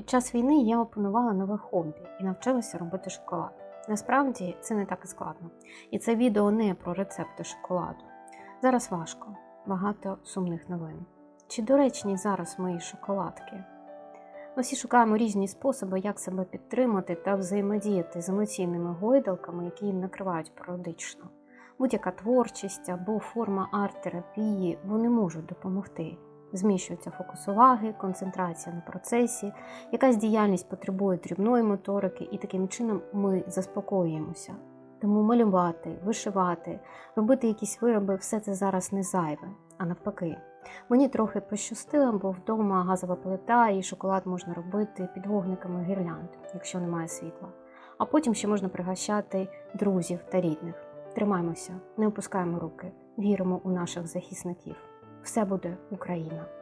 Під час війни я опанувала нове хобі і навчилася робити шоколад. Насправді це не так і складно. І це відео не про рецепти шоколаду. Зараз важко, багато сумних новин. Чи доречні зараз мої шоколадки? Ми всі шукаємо різні способи, як себе підтримати та взаємодіяти з емоційними гойдалками, які їм накривають періодично. Будь-яка творчість або форма арт-терапії вони можуть допомогти. Зміщується фокус уваги, концентрація на процесі, якась діяльність потребує дрібної моторики, і таким чином ми заспокоюємося. Тому малювати, вишивати, робити якісь вироби все це зараз не зайве, а навпаки. Мені трохи пощастило, бо вдома газова плита і шоколад можна робити під вогниками гірлянд, якщо немає світла. А потім ще можна пригощати друзів та рідних. Тримаймося, не опускаємо руки, віримо у наших захисників. Все буде Україна!